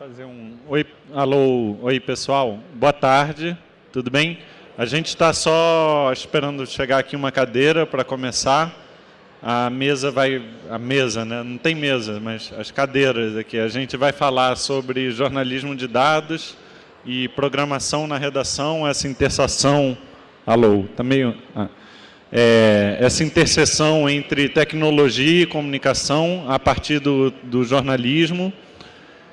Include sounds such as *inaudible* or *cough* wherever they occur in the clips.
fazer um... Oi, alô, oi pessoal, boa tarde, tudo bem? A gente está só esperando chegar aqui uma cadeira para começar. A mesa vai... A mesa, né? Não tem mesa, mas as cadeiras aqui. A gente vai falar sobre jornalismo de dados e programação na redação, essa interseção... Alô, está meio... Ah. É, essa interseção entre tecnologia e comunicação a partir do, do jornalismo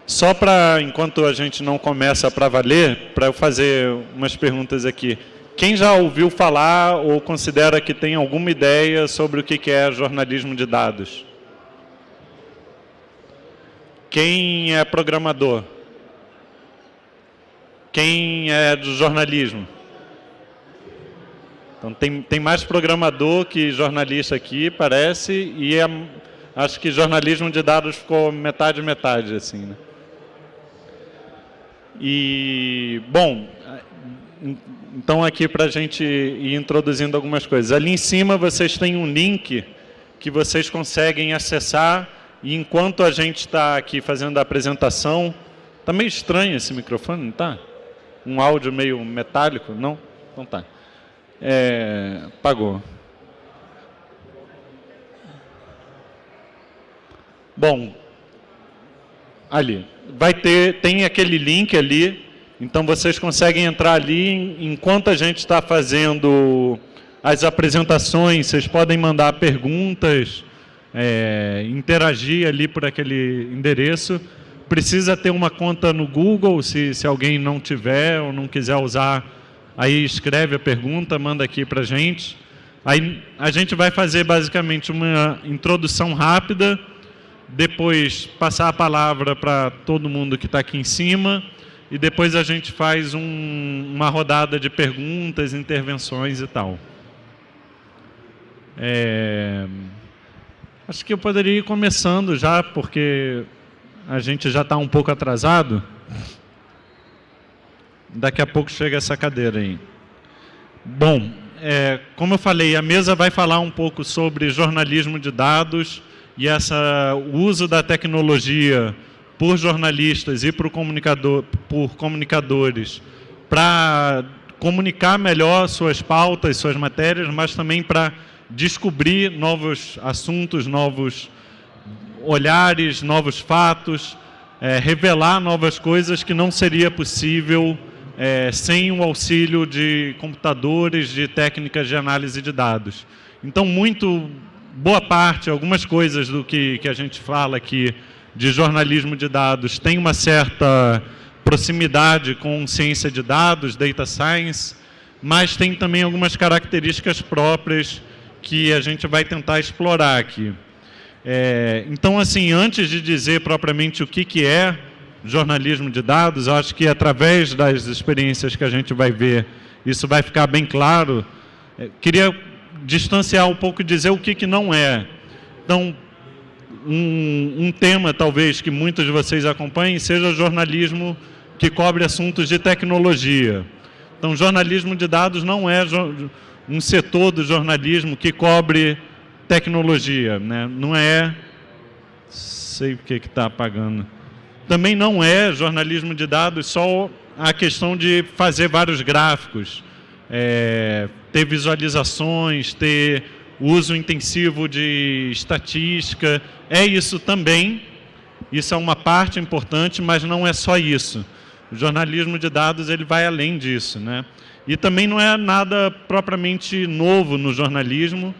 só para, enquanto a gente não começa para valer, para eu fazer umas perguntas aqui. Quem já ouviu falar ou considera que tem alguma ideia sobre o que é jornalismo de dados? Quem é programador? Quem é do jornalismo? Então, tem, tem mais programador que jornalista aqui, parece, e é, acho que jornalismo de dados ficou metade, metade, assim, né? E, bom, então aqui para a gente ir introduzindo algumas coisas. Ali em cima vocês têm um link que vocês conseguem acessar e enquanto a gente está aqui fazendo a apresentação, está meio estranho esse microfone, não está? Um áudio meio metálico? Não? Então tá. É, pagou. Bom, ali vai ter, tem aquele link ali, então vocês conseguem entrar ali, enquanto a gente está fazendo as apresentações, vocês podem mandar perguntas, é, interagir ali por aquele endereço. Precisa ter uma conta no Google, se, se alguém não tiver ou não quiser usar, aí escreve a pergunta, manda aqui para a gente. Aí a gente vai fazer basicamente uma introdução rápida, depois passar a palavra para todo mundo que está aqui em cima e depois a gente faz um, uma rodada de perguntas, intervenções e tal. É... Acho que eu poderia ir começando já, porque a gente já está um pouco atrasado. Daqui a pouco chega essa cadeira aí. Bom, é, como eu falei, a mesa vai falar um pouco sobre jornalismo de dados, e essa, o uso da tecnologia por jornalistas e por, comunicador, por comunicadores para comunicar melhor suas pautas, suas matérias, mas também para descobrir novos assuntos, novos olhares, novos fatos, é, revelar novas coisas que não seria possível é, sem o auxílio de computadores, de técnicas de análise de dados. Então, muito boa parte, algumas coisas do que, que a gente fala aqui de jornalismo de dados tem uma certa proximidade com ciência de dados, data science, mas tem também algumas características próprias que a gente vai tentar explorar aqui. É, então, assim, antes de dizer propriamente o que, que é jornalismo de dados, acho que através das experiências que a gente vai ver, isso vai ficar bem claro. É, queria distanciar um pouco e dizer o que, que não é. Então, um, um tema, talvez, que muitos de vocês acompanhem, seja jornalismo que cobre assuntos de tecnologia. Então, jornalismo de dados não é um setor do jornalismo que cobre tecnologia, né? não é... sei o que está apagando. Também não é jornalismo de dados só a questão de fazer vários gráficos é, ter visualizações, ter uso intensivo de estatística, é isso também, isso é uma parte importante, mas não é só isso. O jornalismo de dados ele vai além disso. Né? E também não é nada propriamente novo no jornalismo,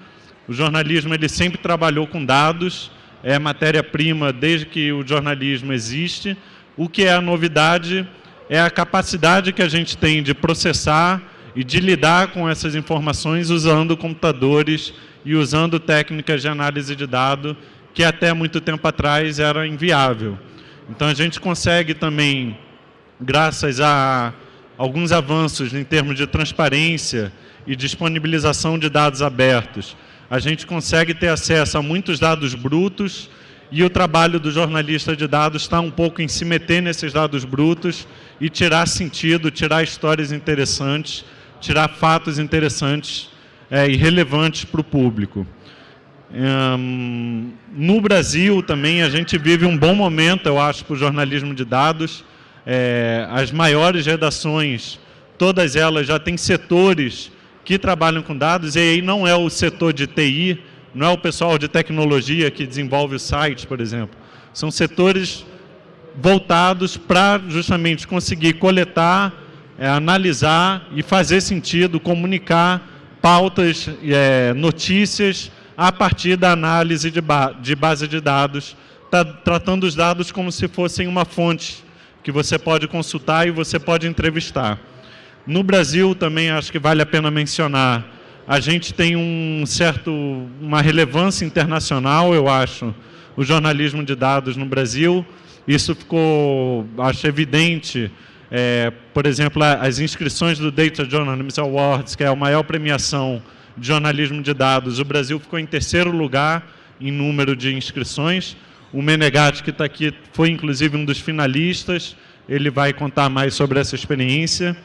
o jornalismo ele sempre trabalhou com dados, é matéria-prima desde que o jornalismo existe. O que é a novidade é a capacidade que a gente tem de processar e de lidar com essas informações usando computadores e usando técnicas de análise de dados que até muito tempo atrás era inviável. Então a gente consegue também, graças a alguns avanços em termos de transparência e disponibilização de dados abertos, a gente consegue ter acesso a muitos dados brutos e o trabalho do jornalista de dados está um pouco em se meter nesses dados brutos e tirar sentido, tirar histórias interessantes tirar fatos interessantes é, e relevantes para o público. Um, no Brasil também a gente vive um bom momento, eu acho, para o jornalismo de dados. É, as maiores redações, todas elas já têm setores que trabalham com dados, e aí não é o setor de TI, não é o pessoal de tecnologia que desenvolve o site, por exemplo. São setores voltados para justamente conseguir coletar, é, analisar e fazer sentido, comunicar pautas, é, notícias, a partir da análise de, ba de base de dados, tá, tratando os dados como se fossem uma fonte que você pode consultar e você pode entrevistar. No Brasil também acho que vale a pena mencionar, a gente tem um certo, uma relevância internacional, eu acho, o jornalismo de dados no Brasil. Isso ficou, acho evidente, é, por exemplo, as inscrições do Data Journalism Awards, que é a maior premiação de jornalismo de dados. O Brasil ficou em terceiro lugar em número de inscrições. O Menegatti, que está aqui, foi inclusive um dos finalistas. Ele vai contar mais sobre essa experiência.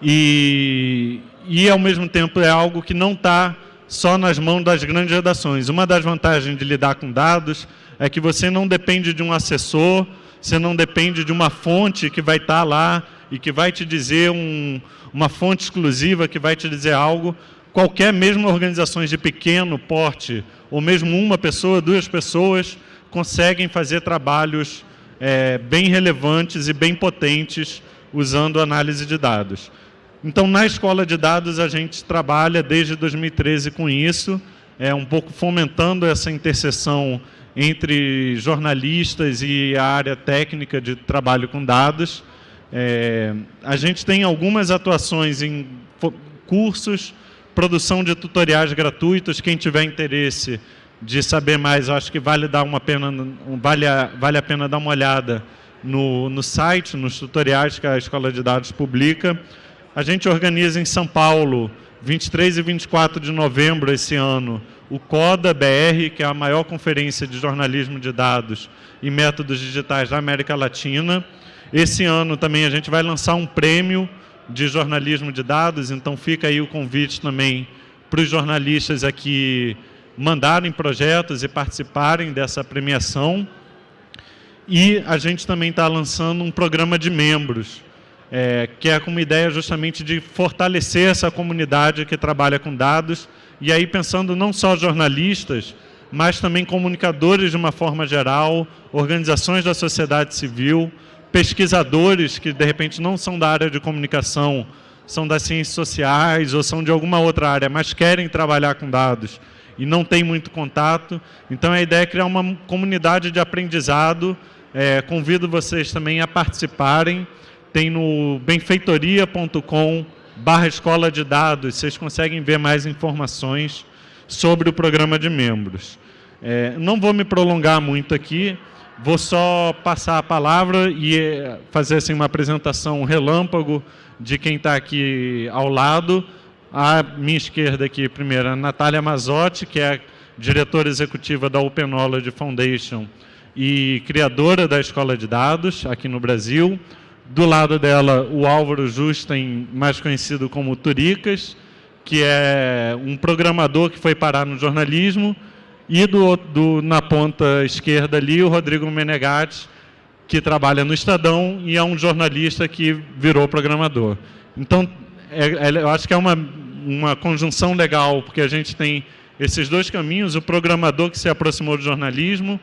E, e ao mesmo tempo, é algo que não está só nas mãos das grandes redações. Uma das vantagens de lidar com dados é que você não depende de um assessor, você não depende de uma fonte que vai estar tá lá e que vai te dizer um, uma fonte exclusiva que vai te dizer algo qualquer, mesmo organizações de pequeno porte, ou mesmo uma pessoa, duas pessoas, conseguem fazer trabalhos é, bem relevantes e bem potentes usando análise de dados. Então, na escola de dados, a gente trabalha desde 2013 com isso, é, um pouco fomentando essa interseção entre jornalistas e a área técnica de trabalho com dados. É, a gente tem algumas atuações em cursos, produção de tutoriais gratuitos. Quem tiver interesse de saber mais, acho que vale, dar uma pena, vale, a, vale a pena dar uma olhada no, no site, nos tutoriais que a Escola de Dados publica. A gente organiza em São Paulo, 23 e 24 de novembro esse ano, o CODA BR, que é a maior conferência de jornalismo de dados e métodos digitais da América Latina. Esse ano também a gente vai lançar um prêmio de jornalismo de dados, então fica aí o convite também para os jornalistas aqui mandarem projetos e participarem dessa premiação. E a gente também está lançando um programa de membros, é, que é com uma ideia justamente de fortalecer essa comunidade que trabalha com dados, e aí pensando não só jornalistas, mas também comunicadores de uma forma geral, organizações da sociedade civil, pesquisadores que, de repente, não são da área de comunicação, são das ciências sociais ou são de alguma outra área, mas querem trabalhar com dados e não têm muito contato. Então, a ideia é criar uma comunidade de aprendizado. É, convido vocês também a participarem. Tem no benfeitoria.com barra escola de dados, vocês conseguem ver mais informações sobre o programa de membros. É, não vou me prolongar muito aqui, Vou só passar a palavra e eh, fazer assim, uma apresentação relâmpago de quem está aqui ao lado. À minha esquerda aqui, primeiro, a Natália Mazotti, que é diretora executiva da Open Knowledge Foundation e criadora da Escola de Dados aqui no Brasil. Do lado dela, o Álvaro Justen, mais conhecido como Turicas, que é um programador que foi parar no jornalismo, e do, do, na ponta esquerda ali, o Rodrigo Menegatti, que trabalha no Estadão e é um jornalista que virou programador. Então, é, é, eu acho que é uma, uma conjunção legal, porque a gente tem esses dois caminhos, o programador que se aproximou do jornalismo,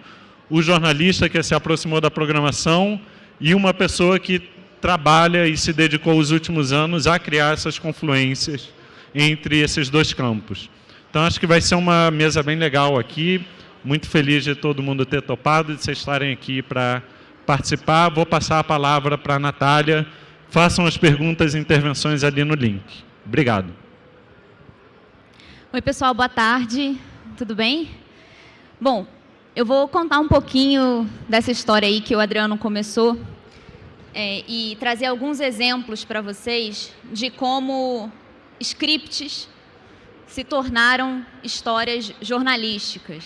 o jornalista que se aproximou da programação e uma pessoa que trabalha e se dedicou os últimos anos a criar essas confluências entre esses dois campos. Então, acho que vai ser uma mesa bem legal aqui. Muito feliz de todo mundo ter topado, de vocês estarem aqui para participar. Vou passar a palavra para a Natália. Façam as perguntas e intervenções ali no link. Obrigado. Oi, pessoal, boa tarde. Tudo bem? Bom, eu vou contar um pouquinho dessa história aí que o Adriano começou é, e trazer alguns exemplos para vocês de como scripts se tornaram histórias jornalísticas.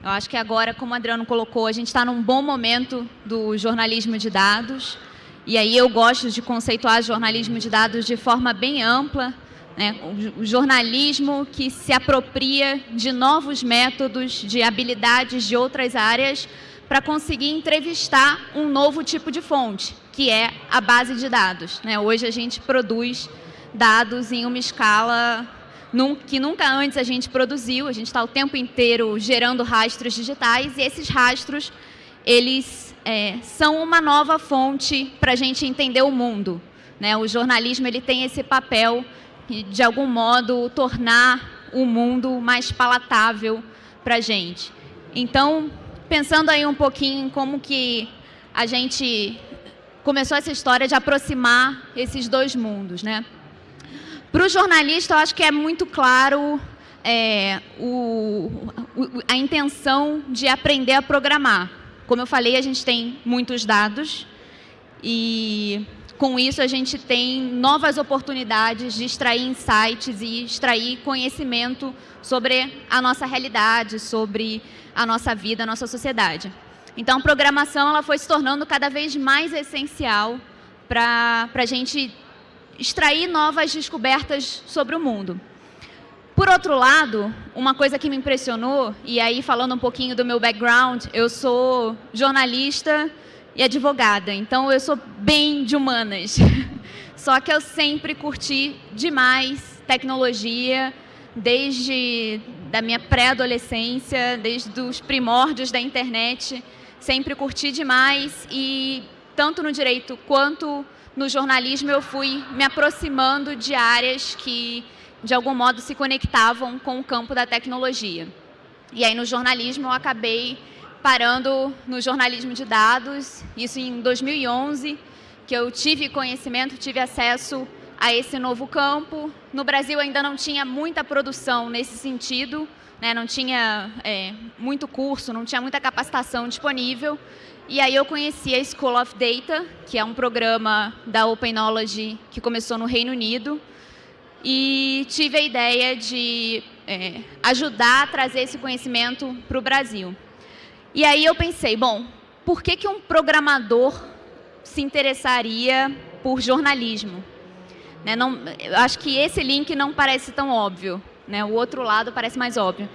Eu acho que agora, como o Adriano colocou, a gente está num bom momento do jornalismo de dados, e aí eu gosto de conceituar jornalismo de dados de forma bem ampla, Né? O jornalismo que se apropria de novos métodos, de habilidades de outras áreas para conseguir entrevistar um novo tipo de fonte, que é a base de dados. Né? Hoje a gente produz dados em uma escala que nunca antes a gente produziu, a gente está o tempo inteiro gerando rastros digitais e esses rastros, eles é, são uma nova fonte para a gente entender o mundo. Né? O jornalismo ele tem esse papel de, algum modo, tornar o mundo mais palatável para a gente. Então, pensando aí um pouquinho em como que a gente começou essa história de aproximar esses dois mundos, né? Para o jornalista, eu acho que é muito claro é, o, o, a intenção de aprender a programar. Como eu falei, a gente tem muitos dados e com isso a gente tem novas oportunidades de extrair insights e extrair conhecimento sobre a nossa realidade, sobre a nossa vida, a nossa sociedade. Então, a programação ela foi se tornando cada vez mais essencial para a gente extrair novas descobertas sobre o mundo. Por outro lado, uma coisa que me impressionou, e aí falando um pouquinho do meu background, eu sou jornalista e advogada, então eu sou bem de humanas. *laughs* Só que eu sempre curti demais tecnologia, desde da minha pré-adolescência, desde os primórdios da internet, sempre curti demais e tanto no direito quanto no jornalismo eu fui me aproximando de áreas que de algum modo se conectavam com o campo da tecnologia. E aí no jornalismo eu acabei parando no jornalismo de dados, isso em 2011, que eu tive conhecimento, tive acesso a esse novo campo. No Brasil ainda não tinha muita produção nesse sentido, né? não tinha é, muito curso, não tinha muita capacitação disponível. E aí eu conheci a School of Data, que é um programa da Open Knowledge que começou no Reino Unido. E tive a ideia de é, ajudar a trazer esse conhecimento para o Brasil. E aí eu pensei, bom, por que, que um programador se interessaria por jornalismo? Né, não, acho que esse link não parece tão óbvio, né, o outro lado parece mais óbvio.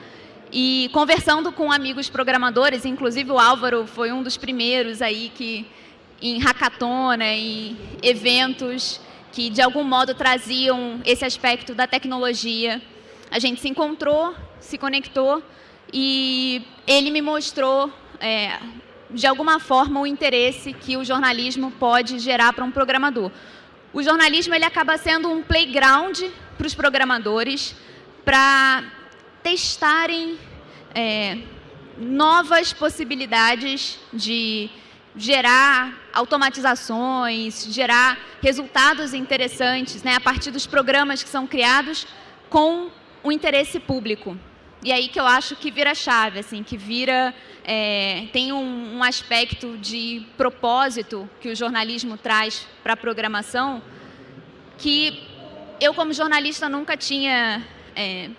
E conversando com amigos programadores, inclusive o Álvaro foi um dos primeiros aí que em hackathon, né, em eventos que de algum modo traziam esse aspecto da tecnologia. A gente se encontrou, se conectou e ele me mostrou, é, de alguma forma, o interesse que o jornalismo pode gerar para um programador. O jornalismo ele acaba sendo um playground para os programadores para testarem é, novas possibilidades de gerar automatizações, gerar resultados interessantes né, a partir dos programas que são criados com o interesse público. E aí que eu acho que vira chave, assim, que vira é, tem um, um, aspecto de propósito que o jornalismo traz para a programação que eu, como jornalista, nunca tinha é,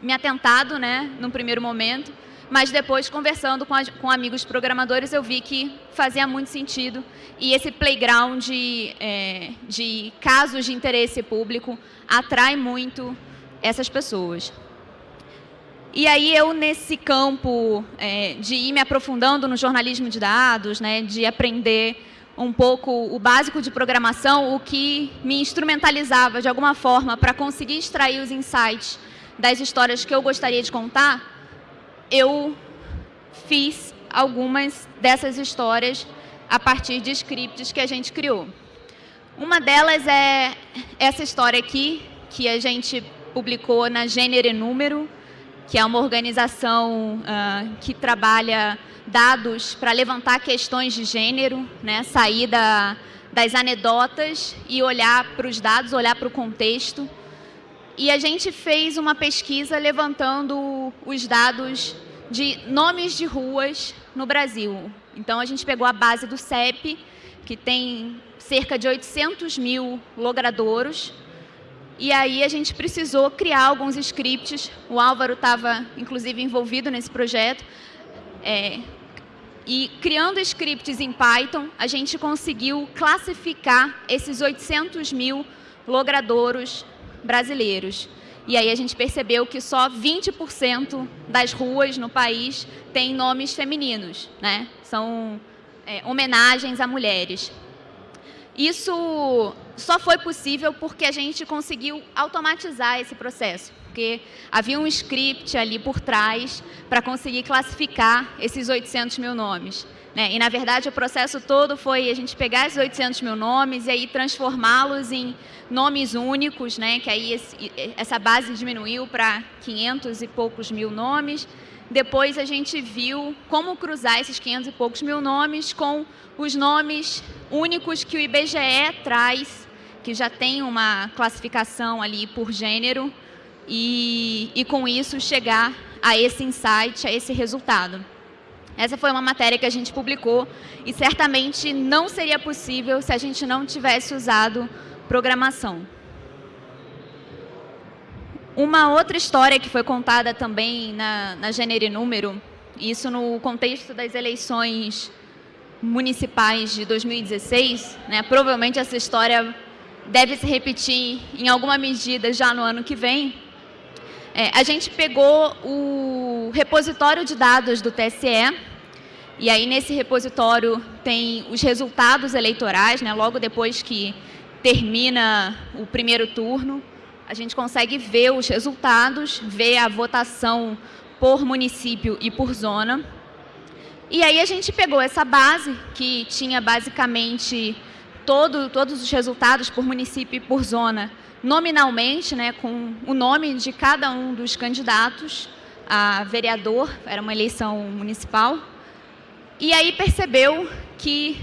me atentado, né, num primeiro momento, mas depois, conversando com, a, com, amigos programadores, eu vi que fazia muito sentido e esse playground é, de casos de interesse público atrai muito essas pessoas. E aí eu, nesse campo é, de ir me aprofundando no jornalismo de dados, né, de aprender um pouco o básico de programação, o que me instrumentalizava de alguma forma para conseguir extrair os insights das histórias que eu gostaria de contar, eu fiz algumas dessas histórias a partir de scripts que a gente criou. Uma delas é essa história aqui, que a gente publicou na Gênero e Número, que é uma organização uh, que trabalha dados para levantar questões de gênero, né, sair da, das anedotas e olhar para os dados, olhar para o contexto. E a gente fez uma pesquisa levantando os dados de nomes de ruas no Brasil. Então, a gente pegou a base do CEP, que tem cerca de 800 mil logradouros, e aí a gente precisou criar alguns scripts. O Álvaro estava, inclusive, envolvido nesse projeto. É, e criando scripts em Python, a gente conseguiu classificar esses 800 mil logradouros brasileiros. E aí a gente percebeu que só 20% das ruas no país têm nomes femininos, né? São é, homenagens a mulheres. Isso só foi possível porque a gente conseguiu automatizar esse processo, porque havia um script ali por trás para conseguir classificar esses 800 mil nomes. Né? E, na verdade, o processo todo foi a gente pegar esses 800 mil nomes e aí transformá-los em nomes únicos, né? que aí esse, essa base diminuiu para 500 e poucos mil nomes. Depois a gente viu como cruzar esses 500 e poucos mil nomes com os nomes únicos que o IBGE traz, que já tem uma classificação ali por gênero, e, e com isso chegar a esse insight, a esse resultado. Essa foi uma matéria que a gente publicou e certamente não seria possível se a gente não tivesse usado programação. Uma outra história que foi contada também na, na Gênero e Número, isso no contexto das eleições municipais de 2016, né, provavelmente essa história deve se repetir em alguma medida já no ano que vem, é, a gente pegou o repositório de dados do TSE, e aí nesse repositório tem os resultados eleitorais, né, logo depois que termina o primeiro turno, a gente consegue ver os resultados, ver a votação por município e por zona. E aí a gente pegou essa base, que tinha basicamente todo, todos os resultados por município e por zona, nominalmente, né, com o nome de cada um dos candidatos a vereador, era uma eleição municipal, e aí percebeu que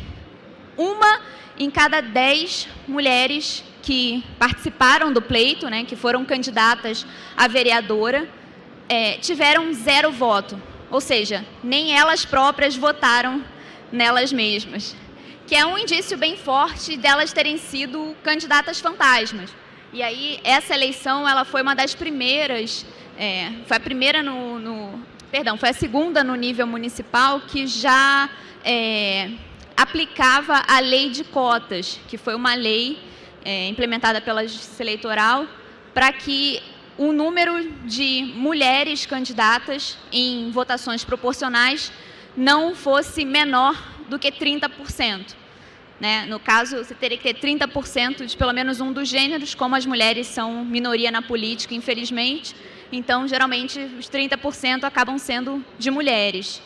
uma em cada dez mulheres que participaram do pleito, né, que foram candidatas a vereadora, é, tiveram zero voto, ou seja, nem elas próprias votaram nelas mesmas, que é um indício bem forte delas terem sido candidatas fantasmas. E aí, essa eleição, ela foi uma das primeiras, é, foi a primeira no, no, perdão, foi a segunda no nível municipal que já é, aplicava a lei de cotas, que foi uma lei é, implementada pela Justiça Eleitoral para que o número de mulheres candidatas em votações proporcionais não fosse menor do que 30%. Né? No caso, você teria que ter 30% de pelo menos um dos gêneros, como as mulheres são minoria na política, infelizmente. Então, geralmente, os 30% acabam sendo de mulheres.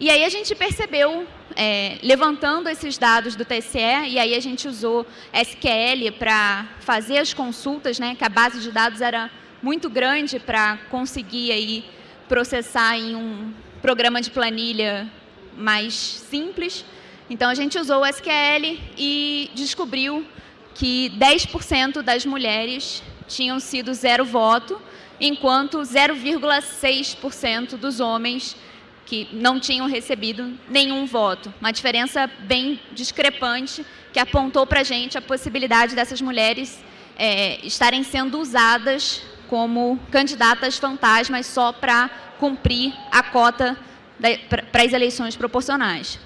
E aí a gente percebeu, é, levantando esses dados do TSE, e aí a gente usou SQL para fazer as consultas, né, que a base de dados era muito grande para conseguir aí processar em um programa de planilha mais simples. Então, a gente usou o SQL e descobriu que 10% das mulheres tinham sido zero voto, enquanto 0,6% dos homens que não tinham recebido nenhum voto. Uma diferença bem discrepante que apontou para a gente a possibilidade dessas mulheres é, estarem sendo usadas como candidatas fantasmas só para cumprir a cota para as eleições proporcionais.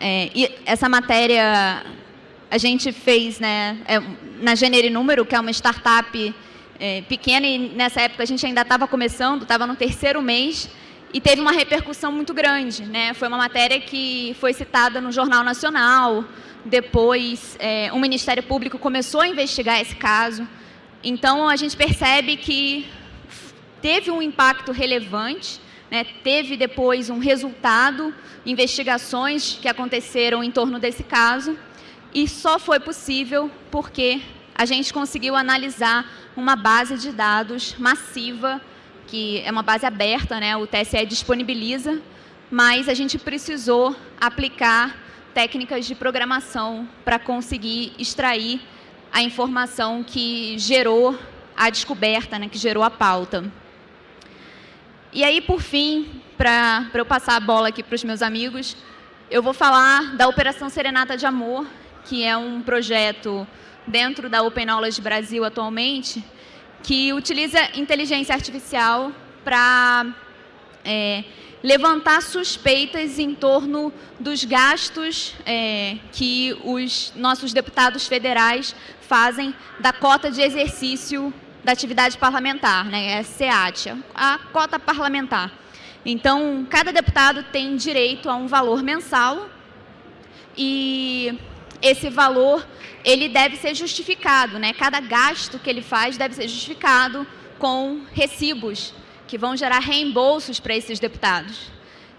É, e essa matéria a gente fez né, é, na Gênero Número, que é uma startup é, pequena, e nessa época a gente ainda estava começando, estava no terceiro mês, e teve uma repercussão muito grande. Né? Foi uma matéria que foi citada no Jornal Nacional, depois é, o Ministério Público começou a investigar esse caso. Então, a gente percebe que teve um impacto relevante, né, teve depois um resultado, investigações que aconteceram em torno desse caso, e só foi possível porque a gente conseguiu analisar uma base de dados massiva, que é uma base aberta, né, o TSE disponibiliza, mas a gente precisou aplicar técnicas de programação para conseguir extrair a informação que gerou a descoberta, né, que gerou a pauta. E aí, por fim, para eu passar a bola aqui para os meus amigos, eu vou falar da Operação Serenata de Amor, que é um projeto dentro da Open Knowledge Brasil atualmente, que utiliza inteligência artificial para é, levantar suspeitas em torno dos gastos é, que os nossos deputados federais fazem da cota de exercício da atividade parlamentar, né, é SEAT, a cota parlamentar. Então, cada deputado tem direito a um valor mensal e esse valor ele deve ser justificado, né? Cada gasto que ele faz deve ser justificado com recibos que vão gerar reembolsos para esses deputados.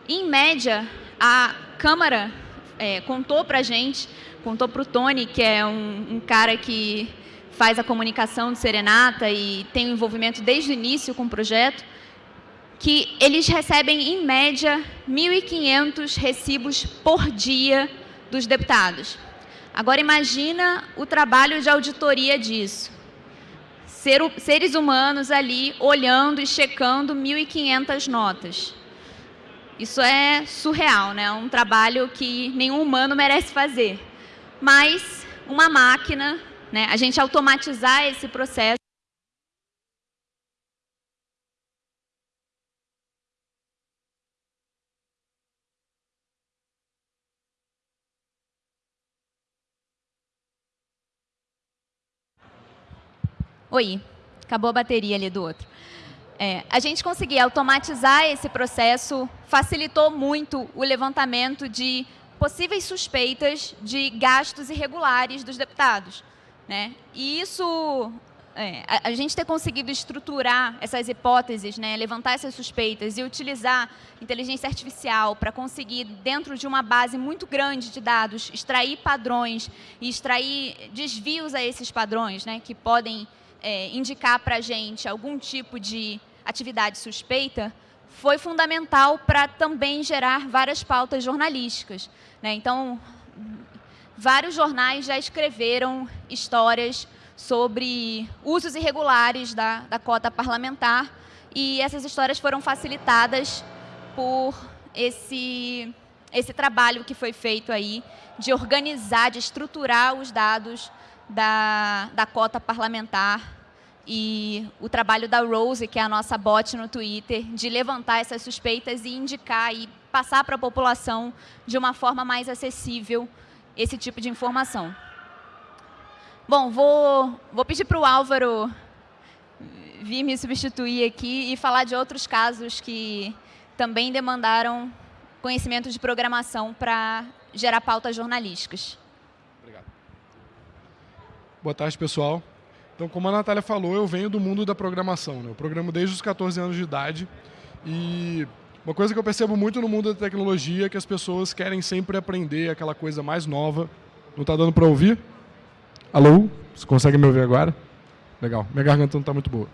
Em média, a Câmara é, contou para a gente, contou para o Tony, que é um, um cara que faz a comunicação do Serenata e tem um envolvimento desde o início com o projeto, que eles recebem, em média, 1.500 recibos por dia dos deputados. Agora, imagina o trabalho de auditoria disso. Ser, seres humanos ali olhando e checando 1.500 notas. Isso é surreal, né? Um trabalho que nenhum humano merece fazer. Mas uma máquina né? A gente automatizar esse processo Oi, acabou a bateria ali do outro. É, a gente conseguir automatizar esse processo facilitou muito o levantamento de possíveis suspeitas de gastos irregulares dos deputados. Né? E isso, é, a, a, gente ter conseguido estruturar essas hipóteses, né, levantar essas suspeitas e utilizar inteligência artificial para conseguir, dentro de uma base muito grande de dados, extrair padrões e extrair desvios a esses padrões, né, que podem é, indicar para a gente algum tipo de atividade suspeita, foi fundamental para também gerar várias pautas jornalísticas. Né? Então, vários jornais já escreveram histórias sobre usos irregulares da, da cota parlamentar e essas histórias foram facilitadas por esse, esse trabalho que foi feito aí de organizar, de estruturar os dados da, da cota parlamentar e o trabalho da Rose, que é a nossa bot no Twitter, de levantar essas suspeitas e indicar e passar para a população de uma forma mais acessível esse tipo de informação. Bom, vou, vou pedir para o Álvaro vir me substituir aqui e falar de outros casos que também demandaram conhecimento de programação para gerar pautas jornalísticas. Boa tarde, pessoal. Então, como a Natália falou, eu venho do mundo da programação. Né? Eu programo desde os 14 anos de idade e uma coisa que eu percebo muito no mundo da tecnologia é que as pessoas querem sempre aprender aquela coisa mais nova. Não está dando para ouvir? Alô? Você consegue me ouvir agora? Legal. Minha garganta não está muito boa.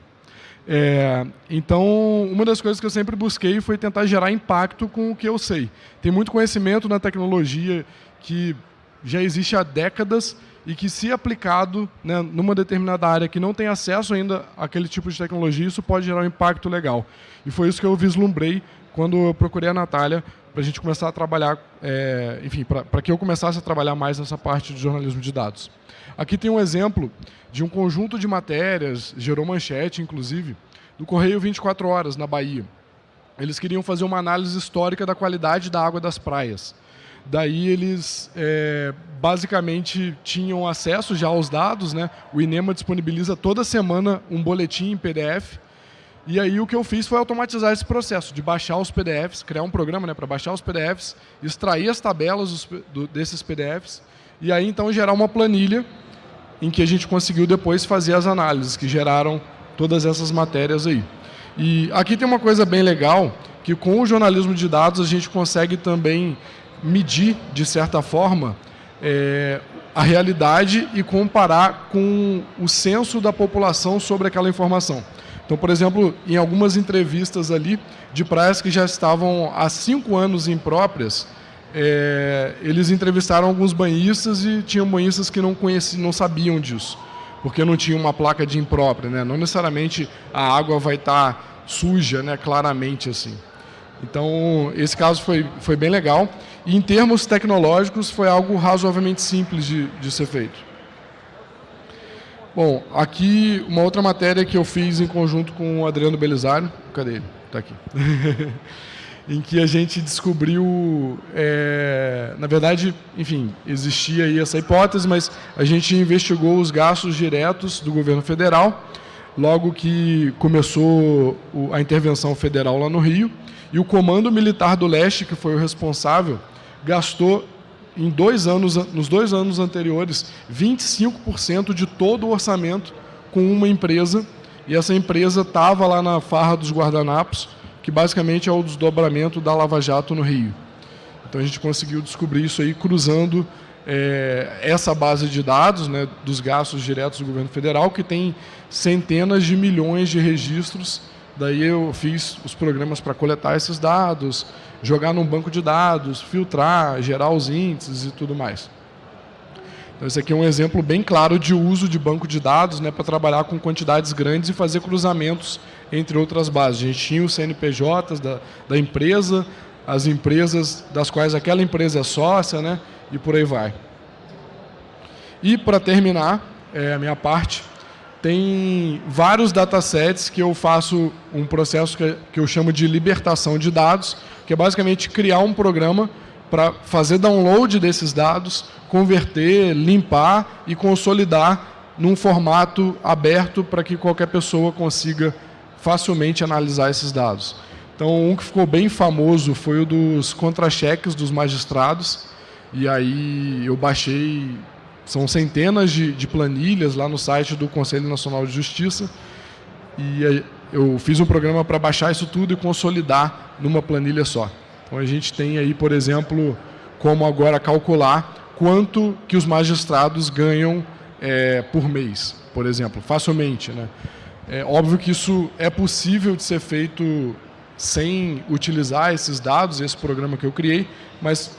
É, então, uma das coisas que eu sempre busquei foi tentar gerar impacto com o que eu sei. Tem muito conhecimento na tecnologia que já existe há décadas e que, se aplicado né, numa determinada área que não tem acesso ainda àquele tipo de tecnologia, isso pode gerar um impacto legal. E foi isso que eu vislumbrei quando eu procurei a Natália para a gente começar a trabalhar, é, enfim, para que eu começasse a trabalhar mais nessa parte de jornalismo de dados. Aqui tem um exemplo de um conjunto de matérias, gerou manchete, inclusive, do Correio 24 Horas, na Bahia. Eles queriam fazer uma análise histórica da qualidade da água das praias. Daí eles é, basicamente tinham acesso já aos dados, né? O INEMA disponibiliza toda semana um boletim em PDF e aí o que eu fiz foi automatizar esse processo de baixar os PDFs, criar um programa né, para baixar os PDFs, extrair as tabelas dos, do, desses PDFs e aí então gerar uma planilha em que a gente conseguiu depois fazer as análises que geraram todas essas matérias aí. E aqui tem uma coisa bem legal, que com o jornalismo de dados a gente consegue também medir, de certa forma, é, a realidade e comparar com o censo da população sobre aquela informação. Então, por exemplo, em algumas entrevistas ali de praias que já estavam há cinco anos impróprias, é, eles entrevistaram alguns banhistas e tinham banhistas que não conheciam, não sabiam disso, porque não tinha uma placa de imprópria, né? Não necessariamente a água vai estar tá suja, né? Claramente assim. Então, esse caso foi, foi bem legal. E em termos tecnológicos, foi algo razoavelmente simples de, de ser feito. Bom, aqui uma outra matéria que eu fiz em conjunto com o Adriano Belisário. Cadê ele? tá aqui. *laughs* em que a gente descobriu, é, na verdade, enfim, existia aí essa hipótese, mas a gente investigou os gastos diretos do governo federal, logo que começou a intervenção federal lá no Rio, e o Comando Militar do Leste, que foi o responsável, gastou em dois anos, nos dois anos anteriores 25% de todo o orçamento com uma empresa, e essa empresa estava lá na farra dos guardanapos, que basicamente é o desdobramento da Lava Jato no Rio. Então a gente conseguiu descobrir isso aí cruzando é, essa base de dados né, dos gastos diretos do governo federal, que tem centenas de milhões de registros. Daí eu fiz os programas para coletar esses dados, jogar num banco de dados, filtrar, gerar os índices e tudo mais. Então, esse aqui é um exemplo bem claro de uso de banco de dados né, para trabalhar com quantidades grandes e fazer cruzamentos entre outras bases. A gente tinha os CNPJs da, da empresa, as empresas das quais aquela empresa é sócia, né, e por aí vai. E, para terminar é, a minha parte, tem vários datasets que eu faço um processo que, eu chamo de libertação de dados, que é basicamente criar um programa para fazer download desses dados, converter, limpar e consolidar num formato aberto para que qualquer pessoa consiga facilmente analisar esses dados. Então, um que ficou bem famoso foi o dos contra-cheques dos magistrados, e aí eu baixei, são centenas de, de planilhas lá no site do Conselho Nacional de Justiça, e eu fiz um programa para baixar isso tudo e consolidar numa planilha só. Então a gente tem aí, por exemplo, como agora calcular quanto que os magistrados ganham é, por mês, por exemplo, facilmente. Né? É óbvio que isso é possível de ser feito sem utilizar esses dados, esse programa que eu criei, mas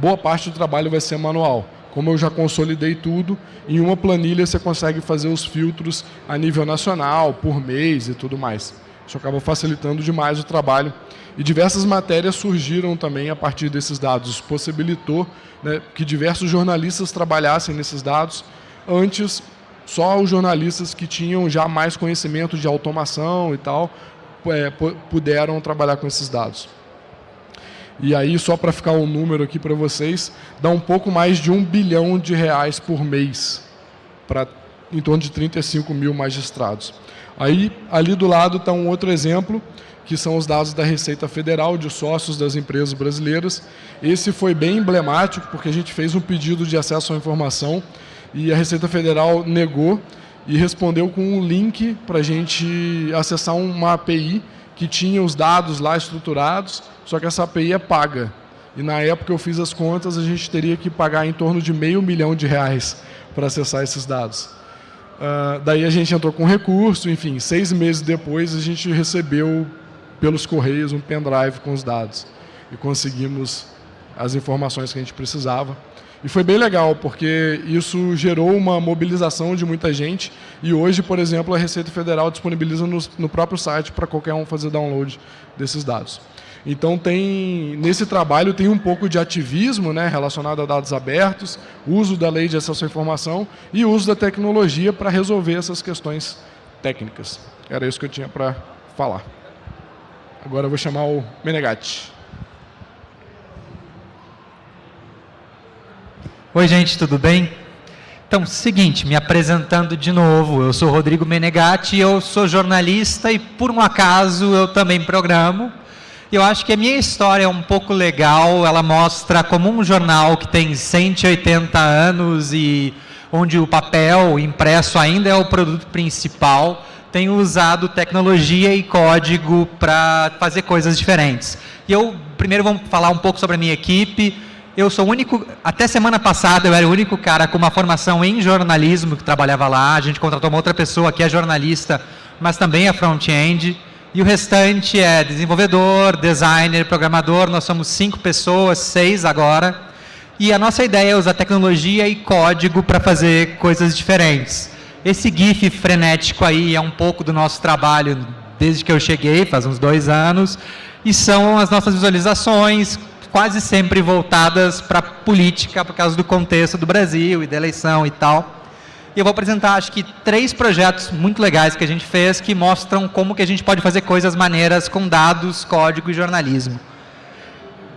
boa parte do trabalho vai ser manual. Como eu já consolidei tudo, em uma planilha você consegue fazer os filtros a nível nacional, por mês e tudo mais. Isso acaba facilitando demais o trabalho e diversas matérias surgiram também a partir desses dados. Isso possibilitou né, que diversos jornalistas trabalhassem nesses dados. Antes, só os jornalistas que tinham já mais conhecimento de automação e tal é, puderam trabalhar com esses dados. E aí, só para ficar um número aqui para vocês, dá um pouco mais de um bilhão de reais por mês para em torno de 35 mil magistrados. Aí, ali do lado está um outro exemplo que são os dados da Receita Federal de sócios das empresas brasileiras. Esse foi bem emblemático, porque a gente fez um pedido de acesso à informação e a Receita Federal negou e respondeu com um link para a gente acessar uma API que tinha os dados lá estruturados, só que essa API é paga. E na época eu fiz as contas, a gente teria que pagar em torno de meio milhão de reais para acessar esses dados. Uh, daí a gente entrou com recurso, enfim, seis meses depois a gente recebeu pelos correios um pendrive com os dados e conseguimos as informações que a gente precisava. E foi bem legal, porque isso gerou uma mobilização de muita gente e hoje, por exemplo, a Receita Federal disponibiliza no, no próprio site para qualquer um fazer download desses dados. Então tem nesse trabalho tem um pouco de ativismo, né, relacionado a dados abertos, uso da lei de acesso à informação e uso da tecnologia para resolver essas questões técnicas. Era isso que eu tinha para falar. Agora eu vou chamar o Menegatti. Oi, gente, tudo bem? Então, seguinte, me apresentando de novo, eu sou Rodrigo Menegatti, eu sou jornalista e, por um acaso, eu também programo. Eu acho que a minha história é um pouco legal, ela mostra como um jornal que tem 180 anos e onde o papel impresso ainda é o produto principal, tenho usado tecnologia e código para fazer coisas diferentes. E eu, primeiro, vamos falar um pouco sobre a minha equipe. Eu sou o único, até semana passada, eu era o único cara com uma formação em jornalismo que trabalhava lá. A gente contratou uma outra pessoa que é jornalista, mas também é front-end. E o restante é desenvolvedor, designer, programador. Nós somos cinco pessoas, seis agora. E a nossa ideia é usar tecnologia e código para fazer coisas diferentes. Esse GIF frenético aí é um pouco do nosso trabalho desde que eu cheguei, faz uns dois anos, e são as nossas visualizações, quase sempre voltadas para a política, por causa do contexto do Brasil e da eleição e tal. E eu vou apresentar, acho que, três projetos muito legais que a gente fez que mostram como que a gente pode fazer coisas maneiras com dados, código e jornalismo.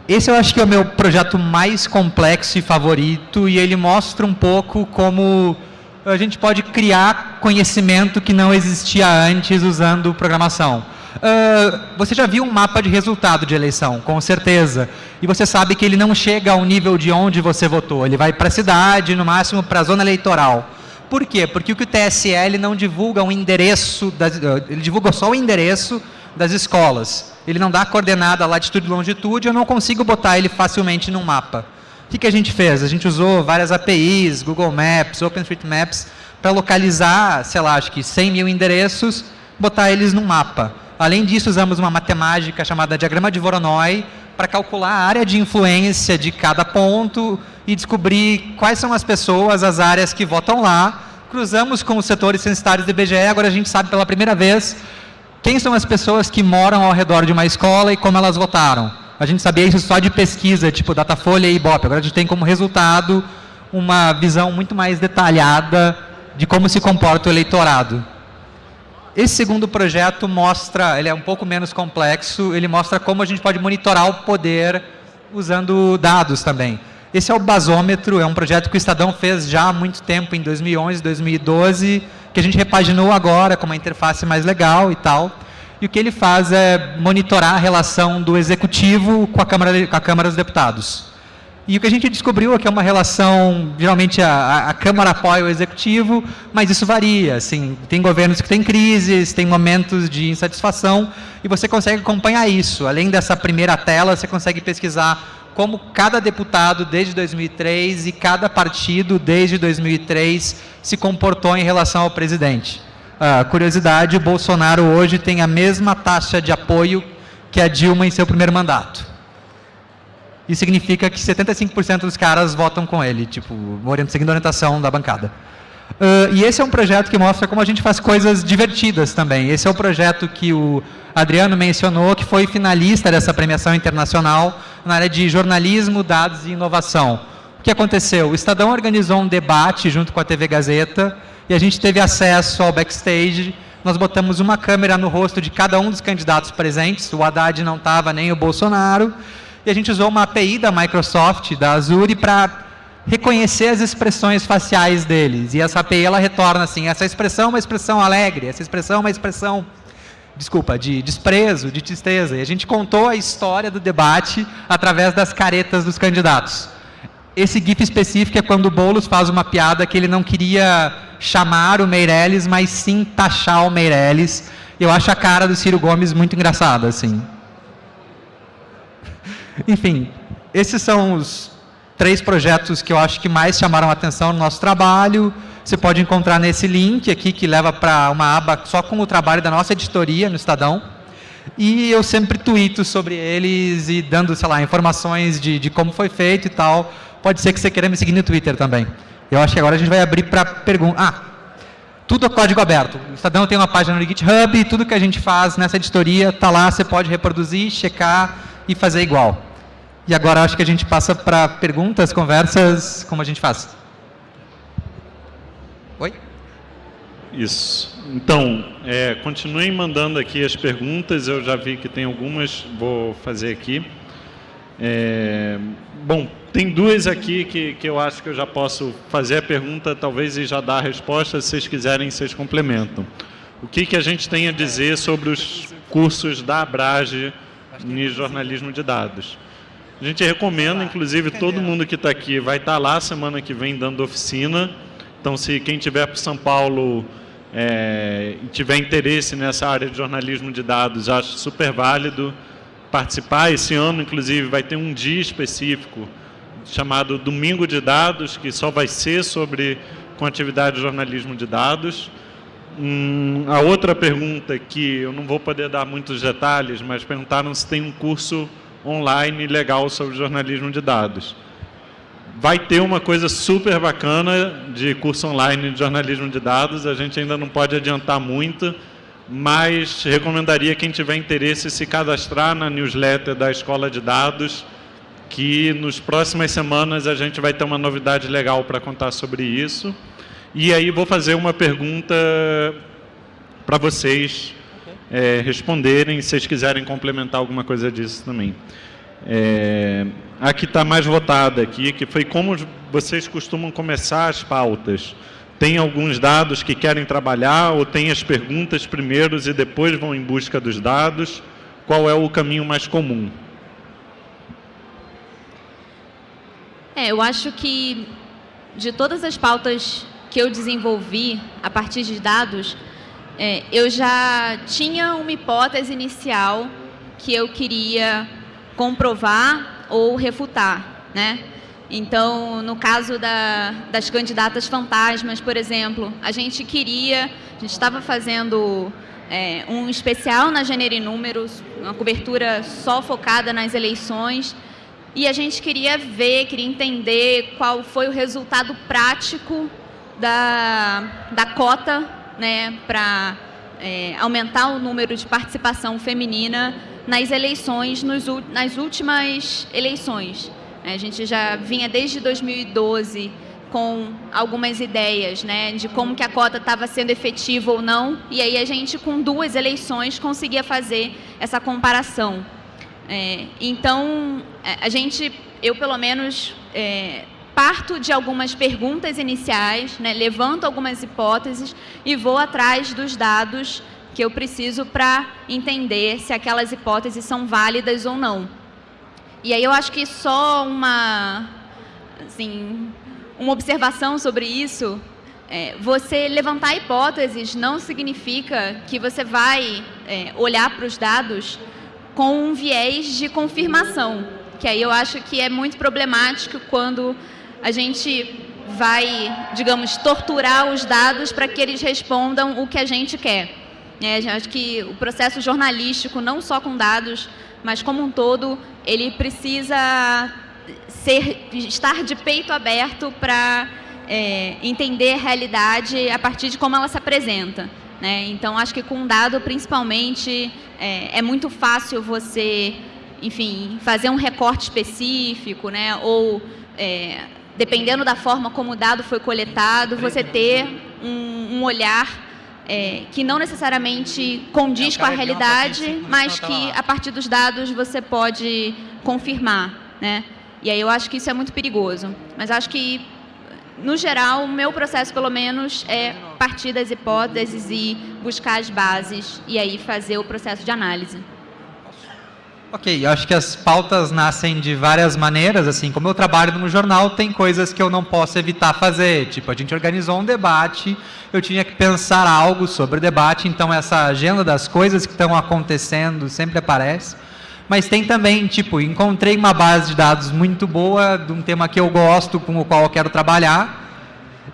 Esse eu acho que é o meu projeto mais complexo e favorito e ele mostra um pouco como a gente pode criar conhecimento que não existia antes usando programação. Uh, você já viu um mapa de resultado de eleição, com certeza. E você sabe que ele não chega ao nível de onde você votou. Ele vai para a cidade, no máximo para a zona eleitoral. Por quê? Porque o que o TSL não divulga um endereço, das, ah, ele divulga só o endereço das escolas. Ele não dá coordenada, latitude e longitude, eu não consigo botar ele facilmente num mapa. O que, que a gente fez? A gente usou várias APIs, Google Maps, OpenStreetMaps, para localizar, sei lá, acho que 100 mil endereços, botar eles num mapa. Além disso, usamos uma matemática chamada diagrama de Voronoi para calcular a área de influência de cada ponto e descobrir quais são as pessoas, as áreas que votam lá. Cruzamos com os setores censitários do IBGE, agora a gente sabe pela primeira vez quem são as pessoas que moram ao redor de uma escola e como elas votaram. A gente sabia isso só de pesquisa, tipo Datafolha e Ibope. Agora a gente tem como resultado uma visão muito mais detalhada de como se comporta o eleitorado. Esse segundo projeto mostra, ele é um pouco menos complexo, ele mostra como a gente pode monitorar o poder usando dados também. Esse é o basômetro, é um projeto que o Estadão fez já há muito tempo, em 2011, 2012, que a gente repaginou agora com uma interface mais legal e tal. E o que ele faz é monitorar a relação do Executivo com a Câmara, com a Câmara dos Deputados. E o que a gente descobriu é que é uma relação, geralmente a, a, Câmara apoia o Executivo, mas isso varia. Assim, tem governos que têm crises, tem momentos de insatisfação, e você consegue acompanhar isso. Além dessa primeira tela, você consegue pesquisar como cada deputado desde 2003 e cada partido desde 2003 se comportou em relação ao presidente. Uh, curiosidade, o Bolsonaro hoje tem a mesma taxa de apoio que a Dilma em seu primeiro mandato. Isso significa que 75% dos caras votam com ele, tipo, seguindo a orientação da bancada. Uh, e esse é um projeto que mostra como a gente faz coisas divertidas também. Esse é o projeto que o Adriano mencionou, que foi finalista dessa premiação internacional na área de jornalismo, dados e inovação. O que aconteceu? O Estadão organizou um debate junto com a TV Gazeta e a gente teve acesso ao backstage. Nós botamos uma câmera no rosto de cada um dos candidatos presentes. O Haddad não estava, nem o Bolsonaro e a gente usou uma API da Microsoft, da Azure, para reconhecer as expressões faciais deles. E essa API ela retorna assim, essa expressão é uma expressão alegre, essa expressão é uma expressão, desculpa, de desprezo, de tristeza. E a gente contou a história do debate através das caretas dos candidatos. Esse GIF específico é quando o Boulos faz uma piada que ele não queria chamar o Meirelles, mas sim taxar o Meirelles. Eu acho a cara do Ciro Gomes muito engraçada, assim. Enfim, esses são os três projetos que eu acho que mais chamaram a atenção no nosso trabalho. Você pode encontrar nesse link aqui, que leva para uma aba só com o trabalho da nossa editoria no Estadão. E eu sempre tuito sobre eles e dando, sei lá, informações de, de como foi feito e tal. Pode ser que você queira me seguir no Twitter também. Eu acho que agora a gente vai abrir para perguntas. Ah, tudo é código aberto. O Estadão tem uma página no GitHub, tudo que a gente faz nessa editoria está lá, você pode reproduzir, checar e fazer igual. E agora acho que a gente passa para perguntas, conversas, como a gente faz. Oi? Isso. Então, é, continuem mandando aqui as perguntas, eu já vi que tem algumas, vou fazer aqui. É, bom, tem duas aqui que, que eu acho que eu já posso fazer a pergunta, talvez, e já dar a resposta, se vocês quiserem, vocês complementam. O que, que a gente tem a dizer sobre os cursos da Abrage em jornalismo de dados? A gente recomenda, inclusive, todo mundo que está aqui vai estar tá lá semana que vem dando oficina. Então, se quem tiver para São Paulo é, e tiver interesse nessa área de jornalismo de dados, acho super válido participar. Esse ano, inclusive, vai ter um dia específico chamado Domingo de Dados, que só vai ser sobre com atividade de jornalismo de dados. Hum, a outra pergunta que eu não vou poder dar muitos detalhes, mas perguntaram se tem um curso online legal sobre jornalismo de dados. Vai ter uma coisa super bacana de curso online de jornalismo de dados, a gente ainda não pode adiantar muito, mas recomendaria quem tiver interesse se cadastrar na newsletter da Escola de Dados, que nos próximas semanas a gente vai ter uma novidade legal para contar sobre isso. E aí vou fazer uma pergunta para vocês é, responderem, se vocês quiserem complementar alguma coisa disso também. É, a que está mais votada aqui, que foi como vocês costumam começar as pautas. Tem alguns dados que querem trabalhar ou tem as perguntas primeiros e depois vão em busca dos dados? Qual é o caminho mais comum? É, eu acho que de todas as pautas que eu desenvolvi a partir de dados, é, eu já tinha uma hipótese inicial que eu queria comprovar ou refutar, né? Então, no caso da, das candidatas fantasmas, por exemplo, a gente queria, a gente estava fazendo é, um especial na Gênero e Números, uma cobertura só focada nas eleições, e a gente queria ver, queria entender qual foi o resultado prático da, da cota né, para é, aumentar o número de participação feminina nas eleições, nos, nas últimas eleições. A gente já vinha desde 2012 com algumas ideias né, de como que a cota estava sendo efetiva ou não, e aí a gente, com duas eleições, conseguia fazer essa comparação. É, então, a gente, eu pelo menos, é, parto de algumas perguntas iniciais, né, levanto algumas hipóteses e vou atrás dos dados que eu preciso para entender se aquelas hipóteses são válidas ou não. E aí eu acho que só uma, assim, uma observação sobre isso, é, você levantar hipóteses não significa que você vai é, olhar para os dados com um viés de confirmação, que aí eu acho que é muito problemático quando a gente vai, digamos, torturar os dados para que eles respondam o que a gente quer. É, acho que o processo jornalístico, não só com dados, mas como um todo, ele precisa ser, estar de peito aberto para é, entender a realidade a partir de como ela se apresenta. Né? Então, acho que com dado, principalmente, é, é muito fácil você, enfim, fazer um recorte específico, né? ou é, dependendo da forma como o dado foi coletado, você ter um, um olhar é, que não necessariamente condiz é, com a realidade, mas que a partir dos dados você pode confirmar, né? E aí eu acho que isso é muito perigoso. Mas acho que, no geral, o meu processo, pelo menos, é partir das hipóteses e buscar as bases e aí fazer o processo de análise. Ok, eu acho que as pautas nascem de várias maneiras, assim, como eu trabalho no jornal, tem coisas que eu não posso evitar fazer, tipo, a gente organizou um debate, eu tinha que pensar algo sobre o debate, então essa agenda das coisas que estão acontecendo sempre aparece, mas tem também, tipo, encontrei uma base de dados muito boa, de um tema que eu gosto, com o qual eu quero trabalhar,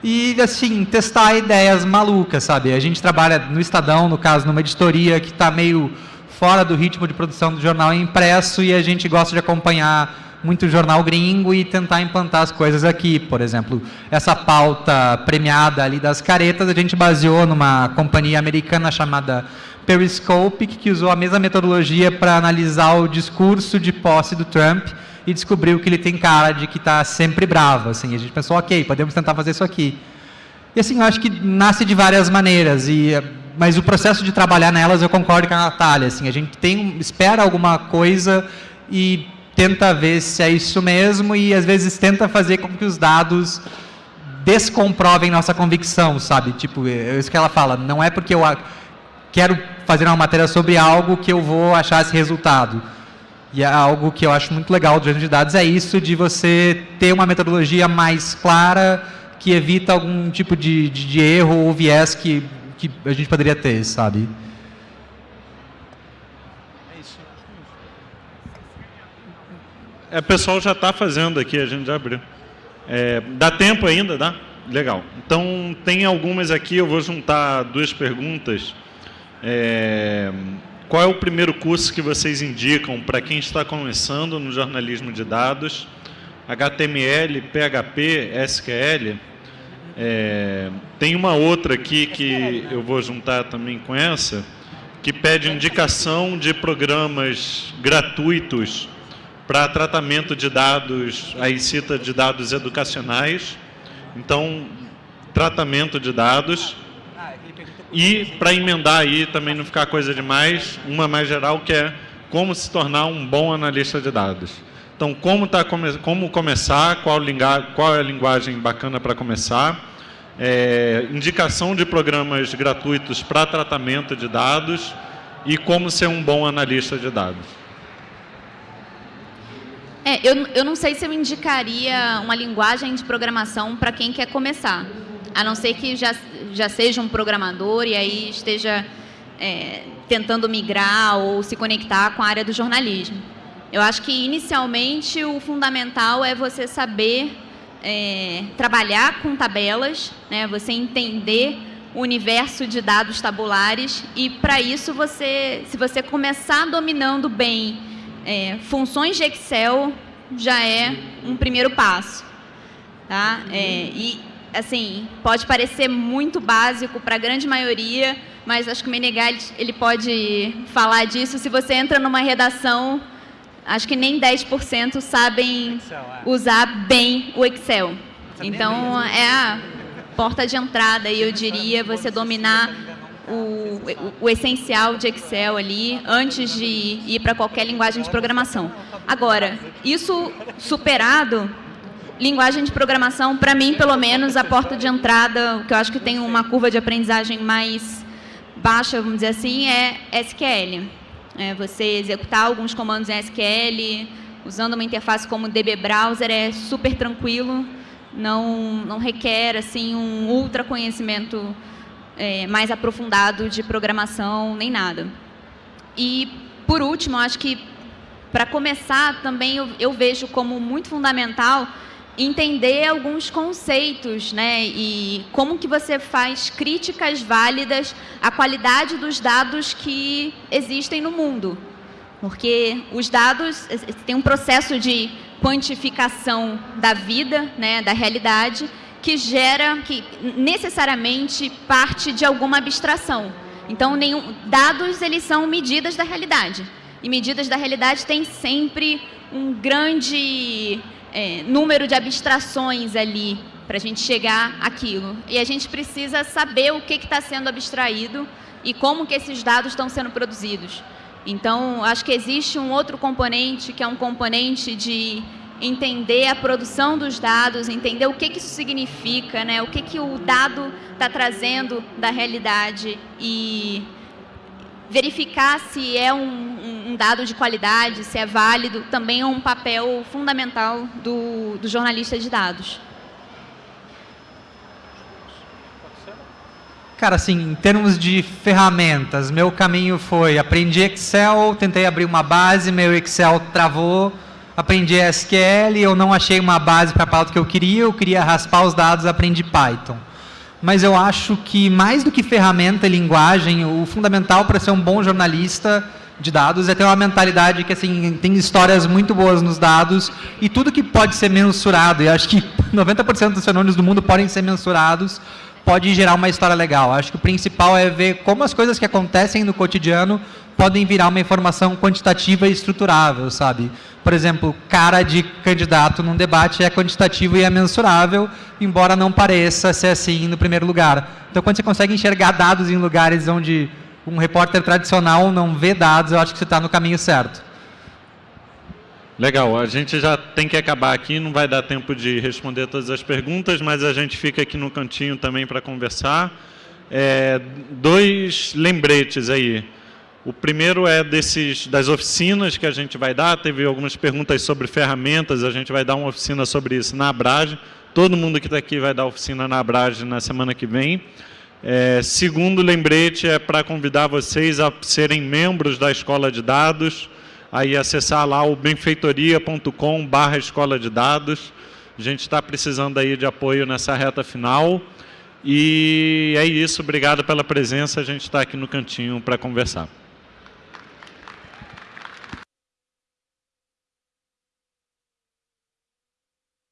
e, assim, testar ideias malucas, sabe? A gente trabalha no Estadão, no caso, numa editoria que está meio fora do ritmo de produção do jornal impresso e a gente gosta de acompanhar muito jornal gringo e tentar implantar as coisas aqui. Por exemplo, essa pauta premiada ali das caretas, a gente baseou numa companhia americana chamada Periscope, que usou a mesma metodologia para analisar o discurso de posse do Trump e descobriu que ele tem cara de que está sempre bravo. Assim, a gente pensou, ok, podemos tentar fazer isso aqui. E assim, eu acho que nasce de várias maneiras. E mas o processo de trabalhar nelas eu concordo com a Natália, assim, a gente tem, espera alguma coisa e tenta ver se é isso mesmo e às vezes tenta fazer com que os dados descomprovem nossa convicção, sabe? Tipo, é isso que ela fala, não é porque eu quero fazer uma matéria sobre algo que eu vou achar esse resultado. E é algo que eu acho muito legal do de dados é isso de você ter uma metodologia mais clara que evita algum tipo de, de, de erro ou viés que que a gente poderia ter, sabe? É, o pessoal já está fazendo aqui, a gente já abriu. É, dá tempo ainda, dá? Legal. Então, tem algumas aqui, eu vou juntar duas perguntas. É, qual é o primeiro curso que vocês indicam para quem está começando no jornalismo de dados? HTML, PHP, SQL? É, tem uma outra aqui que eu vou juntar também com essa, que pede indicação de programas gratuitos para tratamento de dados, aí cita de dados educacionais. Então, tratamento de dados. E, para emendar aí, também não ficar coisa demais, uma mais geral que é como se tornar um bom analista de dados. Então, como, tá, como começar, qual, qual é a linguagem bacana para começar, é, indicação de programas gratuitos para tratamento de dados e como ser um bom analista de dados. É, eu, eu não sei se eu indicaria uma linguagem de programação para quem quer começar, a não ser que já, já seja um programador e aí esteja é, tentando migrar ou se conectar com a área do jornalismo. Eu acho que, inicialmente, o fundamental é você saber é, trabalhar com tabelas, né, você entender o universo de dados tabulares e, para isso, você, se você começar dominando bem é, funções de Excel, já é um primeiro passo. Tá? É, e, assim, pode parecer muito básico para a grande maioria, mas acho que o Menegal ele pode falar disso. Se você entra numa redação acho que nem 10% sabem Excel, é. usar bem o Excel. Então, é a porta de entrada, e eu diria, você dominar o, o, o, essencial de Excel ali antes de ir para qualquer linguagem de programação. Agora, isso superado, linguagem de programação, para mim, pelo menos, a porta de entrada, o que eu acho que tem uma curva de aprendizagem mais baixa, vamos dizer assim, é SQL. É, você executar alguns comandos em SQL, usando uma interface como DB Browser, é super tranquilo, não, não requer assim, um ultra conhecimento é, mais aprofundado de programação, nem nada. E, por último, acho que, para começar, também eu, eu vejo como muito fundamental entender alguns conceitos, né? E como que você faz críticas válidas à qualidade dos dados que existem no mundo. Porque os dados tem um processo de quantificação da vida, né, da realidade, que gera, que necessariamente parte de alguma abstração. Então, nenhum, dados eles são medidas da realidade. E medidas da realidade têm sempre um grande é, número de abstrações ali para a gente chegar àquilo. E a gente precisa saber o que está sendo abstraído e como que esses dados estão sendo produzidos. Então, acho que existe um outro componente, que é um componente de entender a produção dos dados, entender o que, que isso significa, né? o que, que o dado está trazendo da realidade e verificar se é um, um, dado de qualidade, se é válido, também é um papel fundamental do, do jornalista de dados. Cara, assim, em termos de ferramentas, meu caminho foi, aprendi Excel, tentei abrir uma base, meu Excel travou, aprendi SQL, eu não achei uma base para a pauta que eu queria, eu queria raspar os dados, aprendi Python mas eu acho que mais do que ferramenta e linguagem, o fundamental para ser um bom jornalista de dados é ter uma mentalidade que assim tem histórias muito boas nos dados e tudo que pode ser mensurado, e acho que *laughs* 90% dos fenômenos do mundo podem ser mensurados, pode gerar uma história legal. Acho que o principal é ver como as coisas que acontecem no cotidiano podem virar uma informação quantitativa e estruturável, sabe? Por exemplo, cara de candidato num debate é quantitativo e é mensurável, embora não pareça ser assim no primeiro lugar. Então, quando você consegue enxergar dados em lugares onde um repórter tradicional não vê dados, eu acho que você está no caminho certo. Legal, a gente já tem que acabar aqui, não vai dar tempo de responder todas as perguntas, mas a gente fica aqui no cantinho também para conversar. É, dois lembretes aí. O primeiro é desses, das oficinas que a gente vai dar. Teve algumas perguntas sobre ferramentas, a gente vai dar uma oficina sobre isso na Abrage. Todo mundo que está aqui vai dar oficina na Abrage na semana que vem. É, segundo lembrete é para convidar vocês a serem membros da Escola de Dados, aí acessar lá o benfeitoria.com barra Escola de Dados. A gente está precisando aí de apoio nessa reta final. E é isso, obrigado pela presença, a gente está aqui no cantinho para conversar.